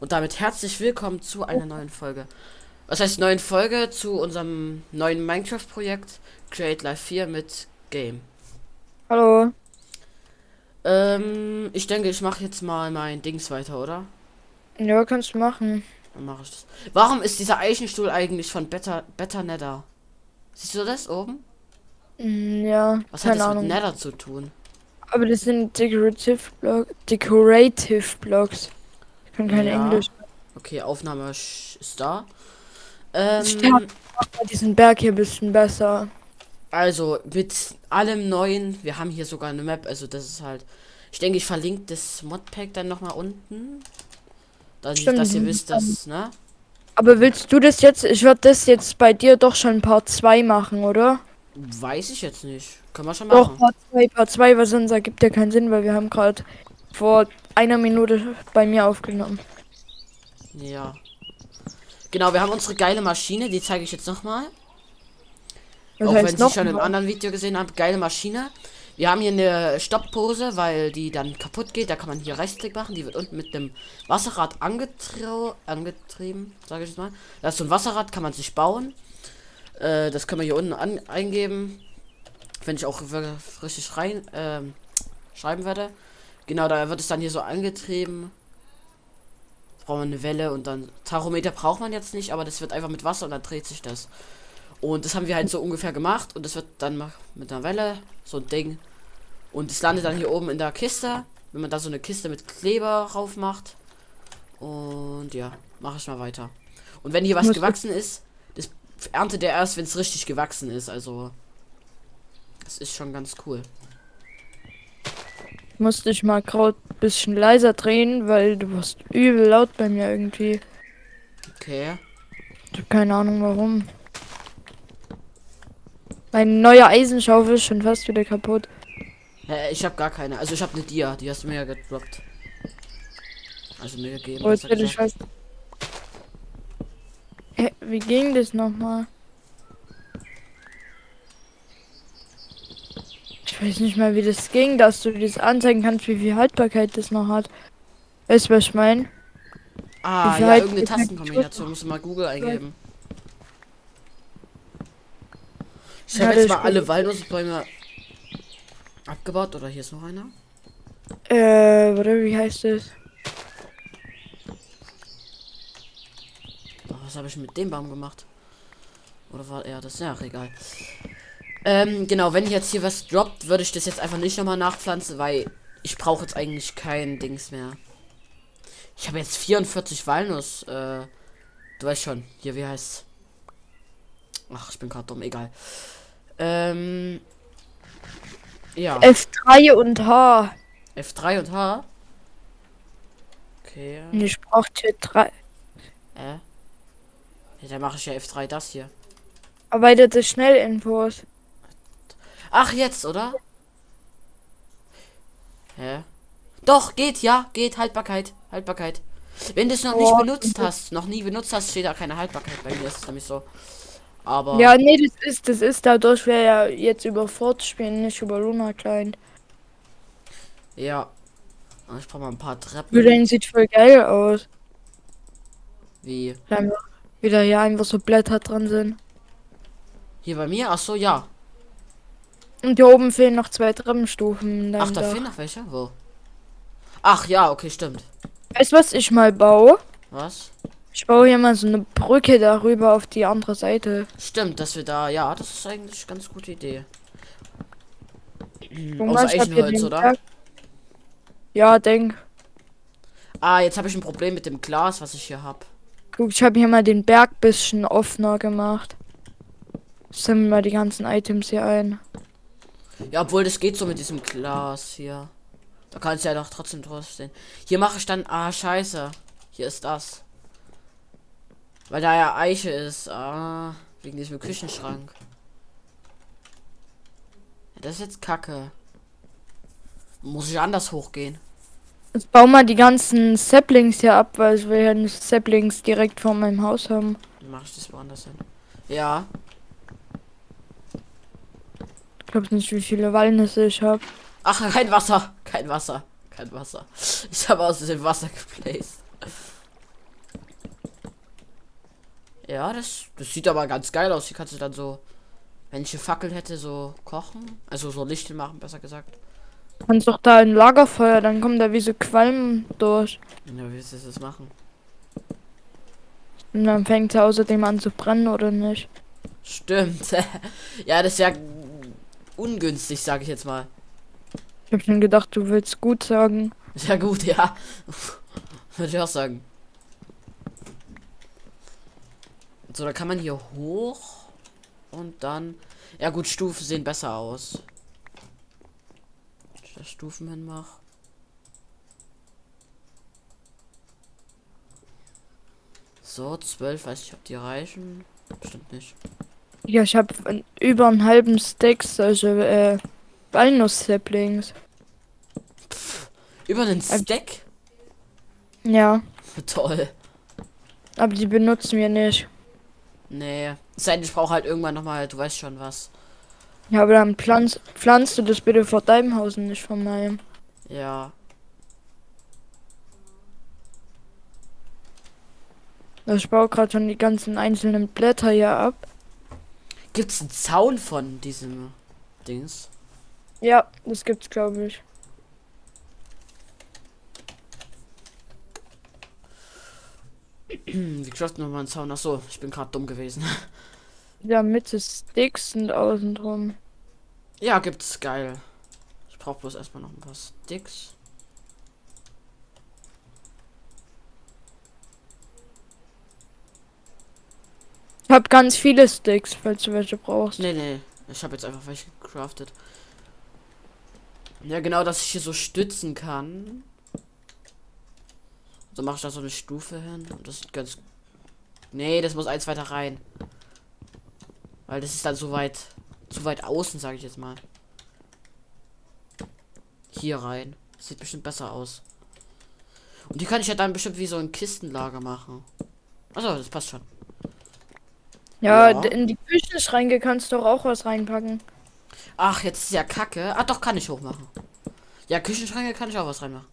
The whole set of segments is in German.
Und damit herzlich willkommen zu einer neuen Folge. Was heißt neuen Folge zu unserem neuen Minecraft-Projekt Create Life 4 mit Game. Hallo. Ähm, ich denke, ich mache jetzt mal mein Dings weiter, oder? Ja, kannst du machen. Dann mache ich das. Warum ist dieser Eichenstuhl eigentlich von Better, Better Nether? Siehst du das oben? Mm, Ja, Was hat das Ahnung. mit Nether zu tun? Aber das sind Decorative Block, Decorative Blocks. Ich kann kein Ja. Englisch. Okay, Aufnahme ist da. Ähm, Stern. Diesen Berg hier ein bisschen besser. Also mit allem neuen, wir haben hier sogar eine Map, also das ist halt. Ich denke, ich verlinke das Modpack dann noch mal unten. Dass, Stimmt, dass ihr wisst, dass, ne? Aber willst du das jetzt? Ich würde das jetzt bei dir doch schon Part 2 machen, oder? Weiß ich jetzt nicht. Können wir schon Doch, machen. Part 2, Part 2, weil sonst ergibt ja keinen Sinn, weil wir haben gerade vor einer Minute bei mir aufgenommen. Ja. Genau, wir haben unsere geile Maschine, die zeige ich jetzt noch mal. Was Auch wenn Sie noch schon im mal? anderen Video gesehen haben, geile Maschine. Wir haben hier eine Stopppose, weil die dann kaputt geht. Da kann man hier Rechtsklick machen. Die wird unten mit dem Wasserrad angetrieben, sage ich mal. Das ist so ein Wasserrad, kann man sich bauen. Äh, das können wir hier unten an eingeben. Wenn ich auch richtig rein ähm, schreiben werde. Genau, da wird es dann hier so angetrieben. Brauchen wir eine Welle und dann Tachometer braucht man jetzt nicht, aber das wird einfach mit Wasser und dann dreht sich das. Und das haben wir halt so ungefähr gemacht und das wird dann mit einer Welle so ein Ding. Und es landet dann hier oben in der Kiste, wenn man da so eine Kiste mit Kleber rauf macht. Und ja, mache ich mal weiter. Und wenn hier was gewachsen ist, das erntet er erst, wenn es richtig gewachsen ist. Also das ist schon ganz cool. Musste ich mal gerade ein bisschen leiser drehen, weil du warst übel laut bei mir irgendwie. Okay. Ich hab keine Ahnung warum. Meine neue Eisenschaufel ist schon fast wieder kaputt. Äh, ich habe gar keine. Also ich habe eine Dia, die hast du mir ja gedroppt. Also mir gegeben. Oh, jetzt ich was. Hä, wie ging das nochmal? Ich weiß nicht mal, wie das ging, dass du das anzeigen kannst, wie viel Haltbarkeit das noch hat. Weißt du, was ich meine? Ah, ja, halt- irgendeine viel Tastenkombination. Musst du mal Google eingeben. Ich Ja, habe jetzt mal ist alle. Walnussbäume abgebaut. Oder hier ist noch einer. Äh, warte, wie heißt das? Oh, was habe ich mit dem Baum gemacht? Oder war er das? Ja, egal. Ähm, genau, wenn jetzt hier was droppt, würde ich das jetzt einfach nicht nochmal nachpflanzen, weil ich brauche jetzt eigentlich kein Dings mehr. Ich habe jetzt 44 Walnuss. Äh, du weißt schon. Hier, wie heißt Ach, ich bin gerade dumm, egal. Ähm. Ja, F3 und H. F3 und H. Okay. Und ich brauche hier drei. Äh. Ja, dann mache ich ja F3 das hier. Erweiterte Schnellinfos. Ach, jetzt, oder? Hä? Doch, geht, ja, geht, Haltbarkeit, Haltbarkeit. Wenn du es noch nicht Oh, benutzt hast, noch nie benutzt hast, steht da keine Haltbarkeit. Bei mir ist es nämlich so. Aber, Ja, nee, das ist, das ist dadurch, wir ja jetzt über Fort spielen, nicht über Luna Klein. ja. Ah, Ich brauche mal ein paar Treppen. Übrigens sieht voll geil aus. Wie? Da einfach wieder hier einfach so Blätter dran sind. Hier bei mir? Ach so, ja. Und hier oben fehlen noch zwei Treppenstufen. Ach, da Dach. fehlen noch welche? Wo? Ach, ja, okay, stimmt. Weißt du, was ich mal baue? Was? Ich baue hier mal so eine Brücke darüber auf die andere Seite. Stimmt, dass wir da, ja, das ist eigentlich eine ganz gute Idee. Hm, Guck Aus Eichenholz, oder? Berg- Ja, denk. Ah, jetzt habe ich ein Problem mit dem Glas, was ich hier habe. Guck, ich habe hier mal den Berg bisschen offener gemacht. Sammeln mal die ganzen Items hier ein. Ja, obwohl das geht so mit diesem Glas hier. Da kannst du ja doch trotzdem draufstehen. Hier mache ich dann. Ah, scheiße. Hier ist das. Weil da ja Eiche ist. Ah, wegen diesem Küchenschrank. Ja, das ist jetzt kacke. Muss ich anders hochgehen? Jetzt bau mal die ganzen Saplings hier ab, weil will ja Saplings direkt vor meinem Haus haben. Dann mache ich das woanders hin. Ja. Ich glaube nicht, wie viele Walnüsse ich habe. Ach, kein Wasser. Kein Wasser. Kein Wasser. Ich habe aus dem Wasser geplaced. Ja, das, das sieht aber ganz geil aus. Hier kannst du dann so, wenn ich eine Fackel hätte, so kochen. Also so Licht machen, besser gesagt. Kannst doch da ein Lagerfeuer, dann kommen da wie so Qualm durch. Ja, wie willst du das machen? Und dann fängt es außerdem an zu brennen, oder nicht? Stimmt. ja, das ist ja ungünstig, sage ich jetzt mal. Ich hab schon gedacht, du willst gut sagen. Ja gut, ja. Würde ich auch sagen. So, da kann man hier hoch und dann. Ja gut, Stufen sehen besser aus. Ich da Stufen hinmache. So, zwölf, weiß ich, ob die reichen. Bestimmt nicht. Ja, ich habe über einen halben Stack solche äh, Walnuss-Saplings. Über den Stack? Ja, Toll. aber die benutzen wir nicht. Nee. Es sei denn, ich brauche halt irgendwann nochmal, du weißt schon was. Ja, aber dann pflanz, pflanzt du das bitte vor deinem Haus und nicht von meinem. Ja. Also Ich baue gerade schon die ganzen einzelnen Blätter hier ab. Gibt's einen Zaun von diesem Dings? Ja, das gibt's, glaube ich. Wie geschafft nochmal einen Zaun? Ach so, ich bin gerade dumm gewesen. Ja, Mitte Sticks und außen drum. Ja, gibt's geil. Ich brauche bloß erstmal noch ein paar Sticks. Ich habe ganz viele Sticks, falls du welche brauchst. Nee, nee. Ich habe jetzt einfach welche gecraftet. Ja, genau, dass ich hier so stützen kann. So mache ich da so eine Stufe hin. Und das sieht ganz. Nee, das muss eins weiter rein. Weil das ist dann so weit. Zu weit außen, sage ich jetzt mal. Hier rein. Das sieht bestimmt besser aus. Und die kann ich ja dann bestimmt wie so ein Kistenlager machen. Also, das passt schon. Ja, Ja. in die Küchenschränke kannst du doch auch was reinpacken. Ach, jetzt ist ja Kacke. Ah, doch, kann ich hochmachen. Ja, Küchenschränke kann ich auch was reinmachen.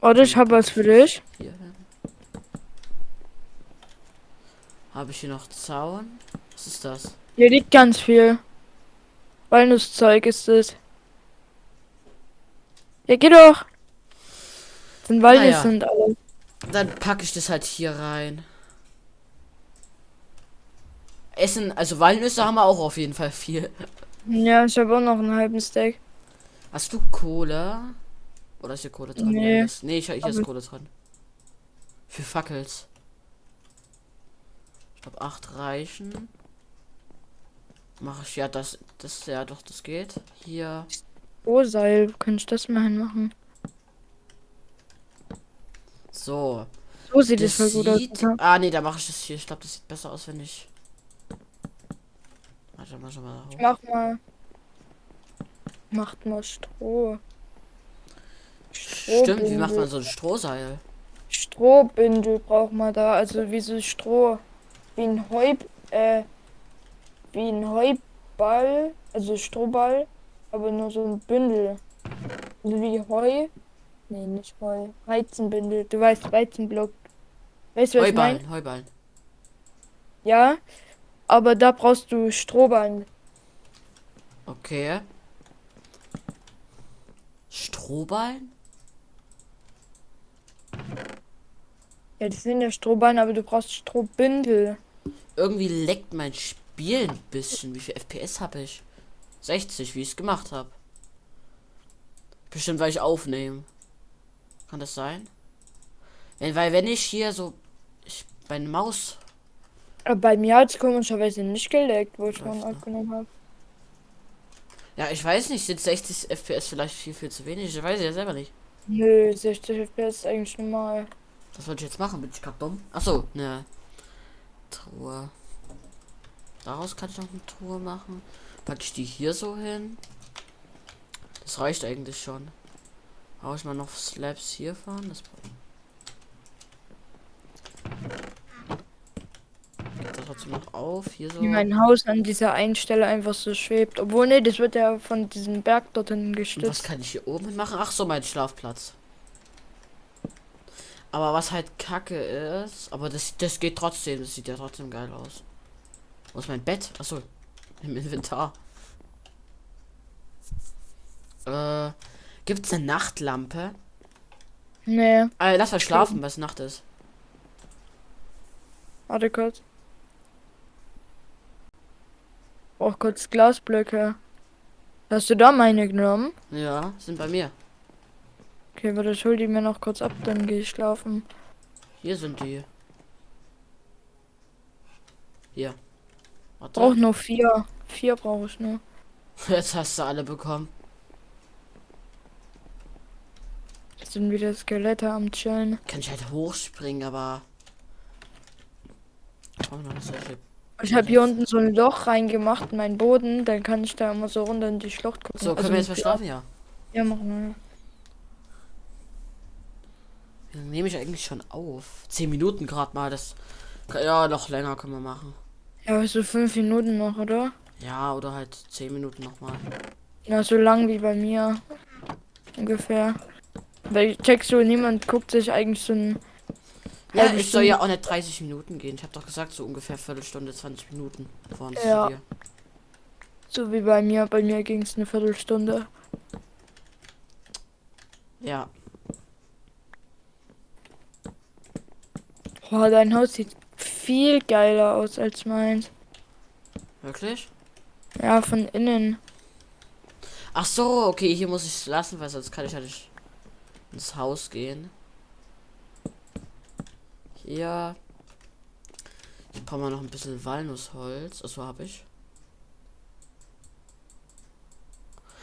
Oder ich habe was für dich. Hier. Habe ich hier noch Zaun? Was ist das? Hier liegt ganz viel. Walnusszeug ist es. Ja, geh doch. Sind Walnüsse Ah, ja. und alles. Dann packe ich das halt hier rein. Essen, also Walnüsse haben wir auch auf jeden Fall viel. Ja, ich habe auch noch einen halben Stack. Hast du Kohle? Oder ist hier Kohle dran? Nee. Nee ich, hier ist Aber- Kohle dran. Für Fackels. Ich glaube, acht reichen. Mache ich ja das, das, ja doch, das geht. Hier. Oh, Seil. Könnte ich das mal hinmachen? So. So sieht Das es voll gut aus. sieht. oder? Ah, nee, da mache ich das hier. Ich glaube, das sieht besser aus, wenn ich. Warte mal schon mal. hoch. Mach mal. Macht mal Stroh. Stimmt, wie macht man so ein Strohseil? Strohbündel braucht man da. Also wie so Stroh. Wie ein Heu. Äh, wie ein Heuball. Also Strohball. Aber nur so ein Bündel. Also wie Heu. Nee, nicht Heu. Weizenbündel. Du weißt, Weizenblock. Weißt du, was ich meine? Heuballen, Heuballen. Ja. Aber da brauchst du Strohballen. Okay. Strohballen? Ja, das sind ja Strohballen, aber du brauchst Strohbündel. Irgendwie leckt mein Spiel ein bisschen. Wie viel FPS habe ich? 60, wie ich es gemacht habe. Bestimmt, weil ich aufnehme. Kann das sein? Wenn, weil wenn ich hier so ich, meine Maus Aber bei mir hat es komischerweise nicht geleckt, wo ich vorhin ne? aufgenommen habe. Ja, ich weiß nicht, sind 60 FPS vielleicht viel, viel zu wenig? Ich weiß ja selber nicht. Nö, 60 FPS ist eigentlich normal. Was wollte ich jetzt machen? Bin ich gerade dumm? Achso, ne. Truhe. Daraus kann ich noch eine Truhe machen. Packe ich die hier so hin. Das reicht eigentlich schon. Hau ich mal noch Slabs hier fahren. Das geht da trotzdem noch auf. Hier so. Wie mein Haus an dieser einen Stelle einfach so schwebt. Obwohl, nee, das wird ja von diesem Berg dorthin Und was gestützt. kann ich hier oben machen? Ach so, mein Schlafplatz. Aber was halt kacke ist, aber das, das geht trotzdem, das sieht ja trotzdem geil aus. Wo ist mein Bett? Achso, im Inventar. Äh, gibt's eine Nachtlampe? Nee, Äh, lass mal schlafen, was Nacht ist. warte kurz. Brauch kurz Glasblöcke. Hast du da meine genommen? Ja, sind bei mir. Okay, warte, ich hol die mir noch kurz ab, dann gehe ich schlafen. Hier sind die. Hier. Warte. Brauch nur vier. Vier brauche ich nur. Jetzt hast du alle bekommen. Jetzt sind wieder Skelette am Chillen. Kann ich halt hochspringen, aber. Oh, Ich habe hier unten so ein Loch reingemacht in meinen Boden, dann kann ich da immer so runter in die Schlucht gucken. So, können Also wir jetzt mal schlafen? Ja. Ja, machen wir. Nehme ich eigentlich schon auf? Zehn Minuten gerade mal. Das. Ja, noch länger können wir machen. Ja, so fünf Minuten noch, oder? Ja, oder halt zehn Minuten nochmal. Ja, so lang wie bei mir. Ungefähr. Weil checkst du, niemand guckt sich eigentlich so ein. Ja, ich soll ja auch nicht 30 Minuten gehen. Ich habe doch gesagt, so ungefähr Viertelstunde, 20 Minuten vor uns Ja. hier. So wie bei mir. Bei mir ging es eine Viertelstunde. Ja. Boah, dein Haus sieht viel geiler aus als meins. Wirklich? Ja, von innen. Ach so, okay, hier muss ich es lassen, weil sonst kann ich ja nicht ins Haus gehen. Hier. Ich brauche mal noch ein bisschen Walnussholz. Achso, habe ich.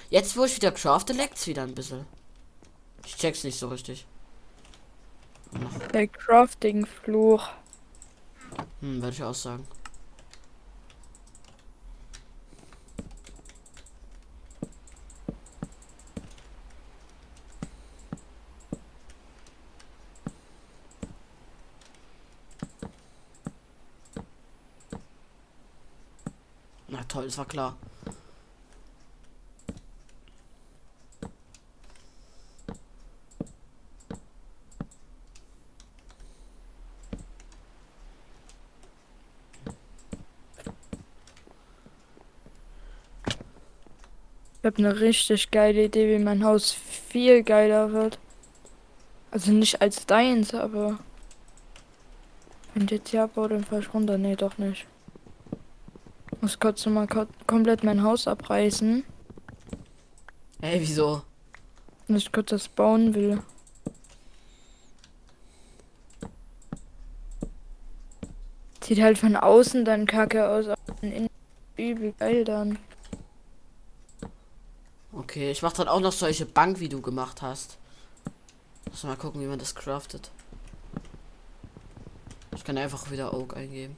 Jetzt, wo ich wieder crafte, leckt's wieder ein bisschen. Ich check's nicht so richtig. Der Crafting-Fluch. Hm, würde ich auch sagen. Das war klar. Ich habe eine richtig geile Idee, wie mein Haus viel geiler wird. Also nicht als deins, aber. Wenn jetzt hier abbaue, dann fahr ich runter. Nee, doch nicht. Muss kurz noch mal ko komplett mein Haus abreißen, Ey, wieso? wenn ich kurz das bauen will. Sieht halt von außen dann kacke aus, aber von innen übel geil dann. Okay, ich mach dann auch noch solche Bank, wie du gemacht hast. Lass mal gucken, wie man das craftet. Ich kann einfach wieder Oak eingeben.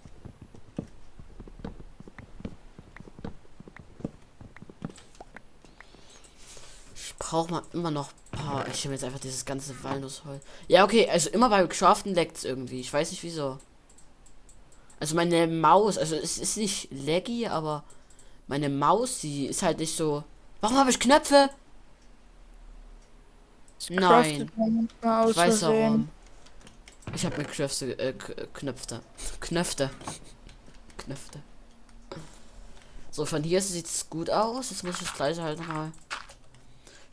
Ich brauche mal immer noch ein paar. Ich nehme jetzt einfach dieses ganze Walnussholz. Ja, okay, also immer beim Craften leckt's irgendwie. Ich weiß nicht wieso. Also meine Maus, also es ist nicht laggy, aber meine Maus, die ist halt nicht so. Warum habe ich Knöpfe? Das Nein. man Ich weiß warum. Ich habe mir Knöpfe, äh, Knöpfe. Knöpfe. Knöpfe. So, von hier sieht's gut aus. Jetzt muss ich das gleiche halt nochmal.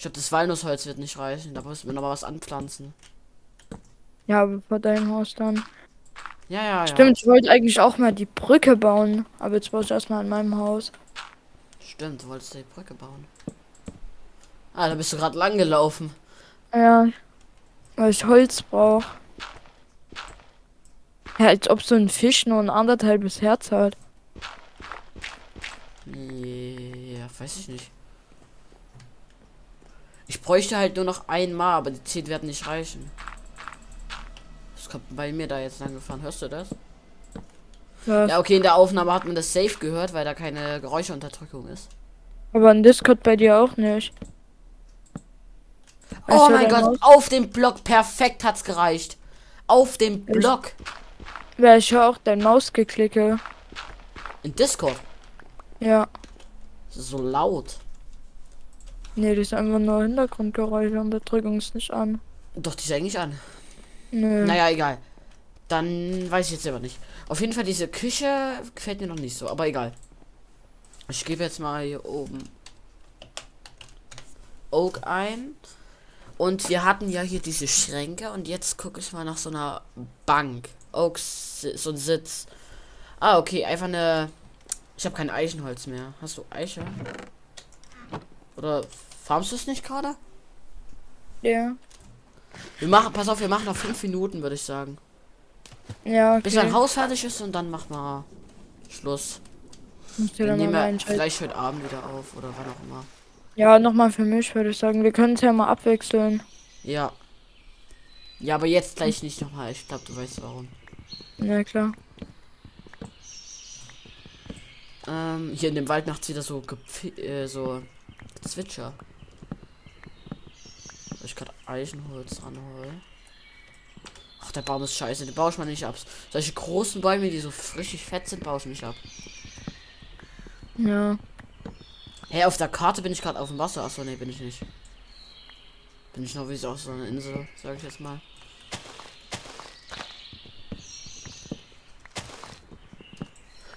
Ich glaube, das Walnussholz wird nicht reichen. Da müssen wir noch mal was anpflanzen. Ja, aber vor deinem Haus dann. Ja, ja, ja. Stimmt, ich wollte eigentlich auch mal die Brücke bauen. Aber jetzt baue ich erstmal an meinem Haus. Stimmt, du wolltest die Brücke bauen. Ah, da bist du gerade lang gelaufen. Ja, weil ich Holz brauche. Ja, als ob so ein Fisch nur ein anderthalbes Herz hat. Ja, weiß ich nicht. Ich bräuchte halt nur noch einmal, aber die 10 werden nicht reichen. Das kommt bei mir da jetzt lang gefahren. Hörst du das? Ja, Ja, okay, in der Aufnahme hat man das safe gehört, weil da keine Geräuscheunterdrückung ist. aber in Discord bei dir auch nicht. Oh Weißt du, mein Gott, auf dem Block perfekt hat's gereicht. Auf dem Block. Weil ich höre auch dein Mausgeklicke. In Discord. Ja. Das ist so laut. Nee, das ist einfach nur Hintergrundgeräusche. Unterdrückung ist nicht an. Doch, die ist eigentlich an. Nö. Naja, egal. Dann weiß ich jetzt aber nicht. Auf jeden Fall, diese Küche gefällt mir noch nicht so, aber egal. Ich gebe jetzt mal hier oben Oak ein. Und wir hatten ja hier diese Schränke und jetzt gucke ich mal nach so einer Bank. Oak, so ein Sitz. Ah, okay, einfach eine. Ich habe kein Eichenholz mehr. Hast du Eiche? Oder farmst du es nicht gerade? Ja. Wir machen, pass auf, wir machen noch fünf Minuten, würde ich sagen. Ja, okay. Bis dein Haus fertig ist und dann machen wir Schluss. Musst du Wir da mal nehmen wir vielleicht heute Abend wieder auf oder wann auch immer. Ja, nochmal für mich würde ich sagen. Wir können es ja mal abwechseln. Ja. Ja, aber jetzt gleich nicht nochmal. Ich glaube, du weißt warum. Na klar. Ähm, hier in dem Wald macht wieder so gepfi- äh, so Zwitscher. Soll ich gerade Eichenholz ranholen? Ach, der Baum ist scheiße, den baue ich mal nicht ab. Solche großen Bäume, die so richtig fett sind, baue ich nicht ab. Ja. Hey, auf der Karte bin ich gerade auf dem Wasser. Achso, nee, bin ich nicht. Bin ich noch wie so auf so einer Insel, sage ich jetzt mal.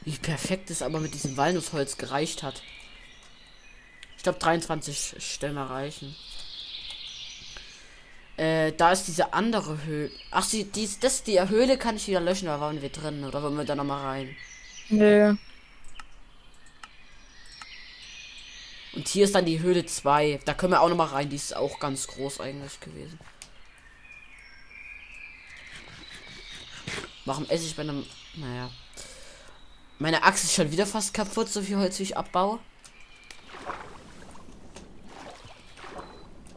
Wie perfekt es aber mit diesem Walnussholz gereicht hat. Ich glaube 23 Stämme reichen. Äh, da ist diese andere Höhle. Ach, sie, dies, das, die Höhle kann ich wieder löschen, da waren wir drin. Oder wollen wir da nochmal rein? Nee. Und hier ist dann die Höhle 2. Da können wir auch noch mal rein. Die ist auch ganz groß eigentlich gewesen. Warum esse ich bei einem... Naja. Meine Axt ist schon wieder fast kaputt, so viel Holz wie ich abbaue.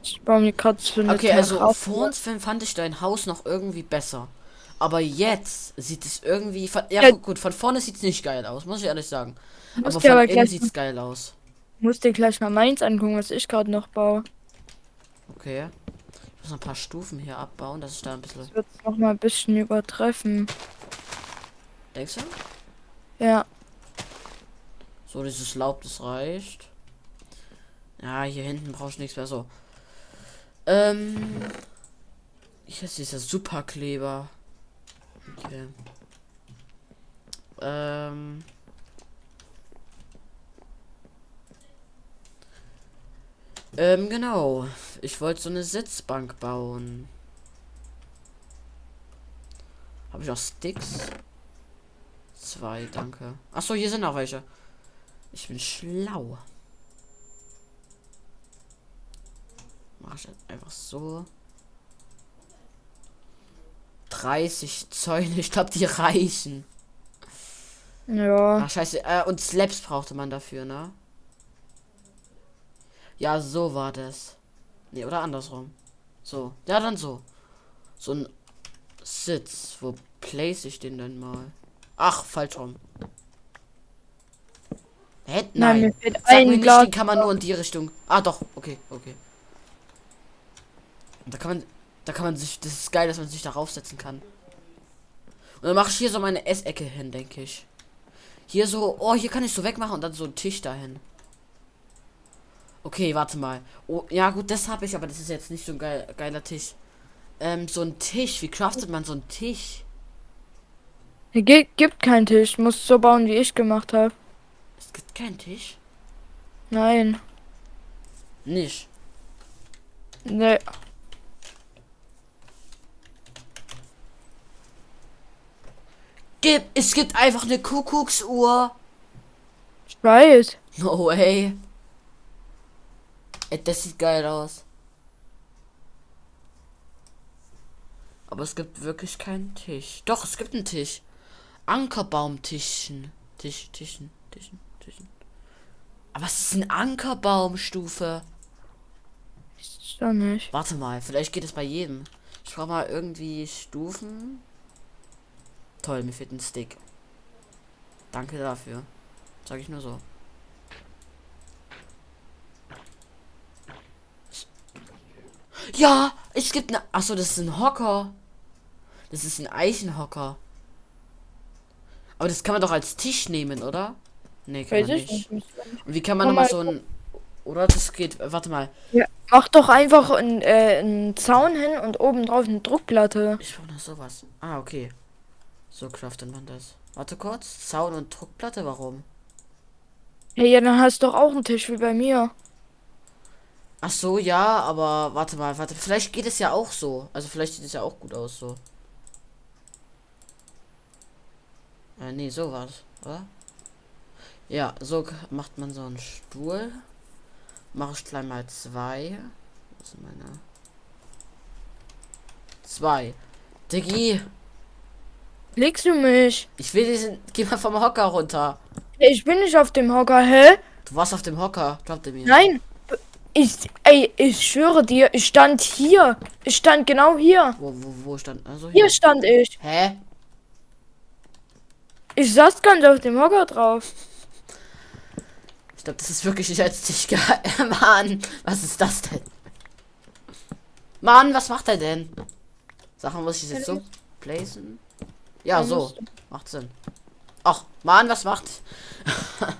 Ich baue mir gerade eine Okay, also vor uns fand ich dein Haus noch irgendwie besser. Aber jetzt sieht es irgendwie... Von, ja, Ja. gut, gut, von vorne sieht es nicht geil aus, muss ich ehrlich sagen. Aber von aber innen sieht es geil aus. Musst dir gleich mal meins angucken, was ich gerade noch baue. Okay. Ich muss noch ein paar Stufen hier abbauen, dass ich da ein bisschen... Das wird noch mal ein bisschen übertreffen. Denkst du? Ja. So, dieses Laub, das reicht. Ja, hier hinten brauche ich nichts mehr so. Ähm. Hier ist dieser Superkleber. Okay. Ähm. Ähm, genau. Ich wollte so eine Sitzbank bauen. Habe ich auch Sticks? Zwei, danke. Achso, hier sind auch welche. Ich bin schlau. Mach ich jetzt einfach so. 30 Zäune, ich glaube, die reichen. Ja. Ach, scheiße. Äh, und Slaps brauchte man dafür, ne? Ja, so war das. Nee, oder andersrum. So. Ja, dann so. So ein Sitz. Wo place ich den denn mal? Ach, falsch rum. Hä? Nein, Nein. mir Sag mir nicht, den kann man nur in die Richtung. Ah, doch. Okay, okay. Und da kann man, da kann man sich, das ist geil, dass man sich darauf setzen kann. Und dann mache ich hier so meine Essecke hin, denke ich. Hier so, oh, hier kann ich so wegmachen und dann so einen Tisch dahin. Okay, warte mal. Oh, ja gut, das habe ich, aber das ist jetzt nicht so ein geil, geiler Tisch. Ähm, so ein Tisch. Wie craftet man so einen Tisch? Hier gi- gibt keinen Tisch. Muss so bauen, wie ich gemacht habe. Es gibt keinen Tisch. Nein. Nicht. Nee. Gib, es gibt einfach eine Kuckucksuhr. Ich weiß. No way. Ey, das sieht geil aus. Aber es gibt wirklich keinen Tisch. Doch, es gibt einen Tisch. Ankerbaumtischen. Tisch, Tischen, Tischen, Tischen. Aber es ist ein Ankerbaumstufe. Ist doch nicht. Warte mal, vielleicht geht es bei jedem. Ich brauche mal irgendwie Stufen. Toll, mir fehlt ein Stick. Danke dafür. Sag ich nur so. Ja, es gibt eine. Achso, das ist ein Hocker. Das ist ein Eichenhocker. Aber das kann man doch als Tisch nehmen, oder? Nee, kann Weiß man ich nicht. nicht. Und wie kann man nochmal mal so ein Oder das geht. Warte mal. Ja, mach doch einfach einen, äh, einen Zaun hin und oben drauf eine Druckplatte. Ich brauche noch sowas. Ah, okay. So craftet man das. Warte kurz. Zaun und Druckplatte, warum? Hey, ja, dann hast du doch auch einen Tisch wie bei mir. Ach so, ja, aber warte mal, warte. Vielleicht geht es ja auch so. Also vielleicht sieht es ja auch gut aus so. Äh, nee, sowas, oder? Ja, so macht man so einen Stuhl. Mache ich gleich mal zwei. Was sind meine? Zwei. Diggi, Legst du mich? ich will diesen. Geh mal vom Hocker runter. Ich bin nicht auf dem Hocker, hä? Du warst auf dem Hocker, glaubt ihr mir? Nein. Ich, ey, ich schwöre dir, ich stand hier. Ich stand genau hier. Wo, wo, wo stand? Also Hier hier. stand ich. Hä? Ich saß ganz auf dem Hocker drauf. Ich glaube, das ist wirklich nicht als dich ge Mann, was ist das denn? Mann, was macht er denn? Sachen muss ich jetzt so placen? Ja, so. Macht Sinn. Ach, Mann, was macht?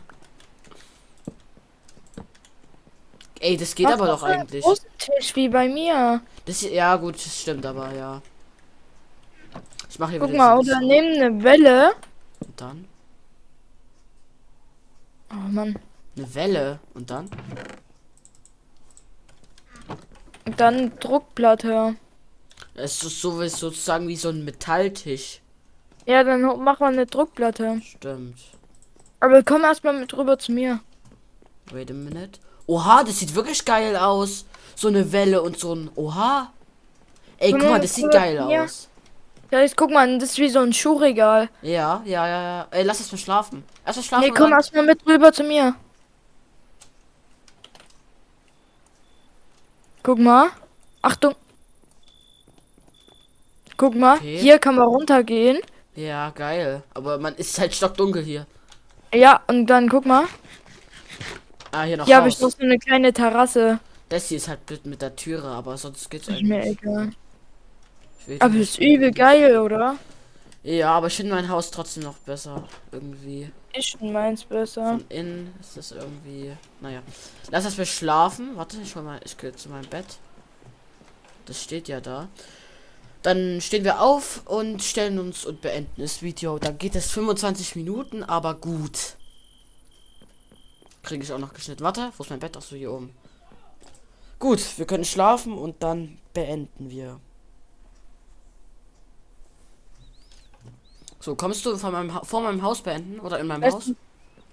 Ey, das geht Mach aber doch eigentlich. Tisch wie bei mir. Das ja gut, das stimmt aber, ja. Ich mache hier Guck mal, oder nimm eine Welle. Und dann Oh Mann. eine Welle und dann Und dann Druckplatte. es ist so sozusagen wie so ein Metalltisch. Ja, dann ho- mach mal eine Druckplatte. Stimmt. Aber komm erstmal mit rüber zu mir. Wait a minute. Oha, das sieht wirklich geil aus. So eine Welle und so ein. Oha. Ey, Komm guck mal, das sieht geil mir. aus. Ja, jetzt guck mal, das ist wie so ein Schuhregal. Ja, ja, ja, ja. Ey, lass es mal schlafen. Erst mal schlafen. Nee, komm erstmal mit rüber zu mir. Guck mal. Achtung. Guck mal, Okay. hier kann man runtergehen. Ja, geil. Aber man ist halt stockdunkel hier. Ja, und dann guck mal. Ah, hier noch Hier habe ich noch so eine kleine Terrasse. Das hier ist halt blöd mit der Türe, aber sonst geht's Ist mir eigentlich. egal. Aber ist übel geil, oder? Ja, aber ich finde mein Haus trotzdem noch besser. Irgendwie. Ich finde meins besser. Von innen ist das irgendwie. Naja. Lass das wir schlafen. Warte, ich hol mal. Ich gehe zu meinem Bett. Das steht ja da. Dann stehen wir auf und stellen uns und beenden das Video. Dann geht es 25 Minuten, aber gut. Kriege ich auch noch geschnitten. Warte, wo ist mein Bett? Achso, hier oben. Gut, wir können schlafen und dann beenden wir. So, kommst du von meinem ha vor meinem Haus beenden oder in meinem Lass, Haus?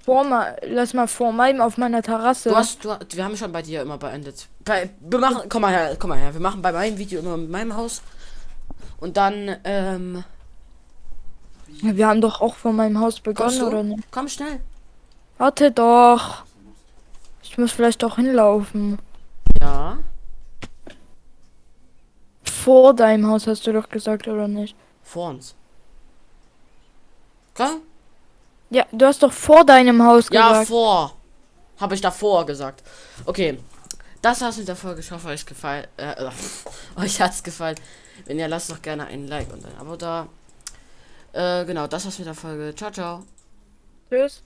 vor mal, lass mal vor meinem auf meiner Terrasse. Du hast, du, wir haben schon bei dir immer beendet. Bei, wir machen, komm mal her, komm mal her. Wir machen bei meinem Video immer mit meinem Haus. Und dann, ähm, Ja, Wir haben doch auch vor meinem Haus begonnen, oder nicht? Komm schnell. Warte doch. Ich muss vielleicht doch hinlaufen. Ja. Vor deinem Haus hast du doch gesagt, oder nicht? Vor uns. Komm. Ja, du hast doch vor deinem Haus Ja, gesagt. vor. Habe ich davor gesagt. Okay. Das war's mit der Folge. Ich hoffe, euch gefallen. Äh, euch hat's gefallen. Wenn ja, lasst doch gerne ein Like und ein Abo da. Äh, genau, das war's mit der Folge. Ciao, ciao. Tschüss.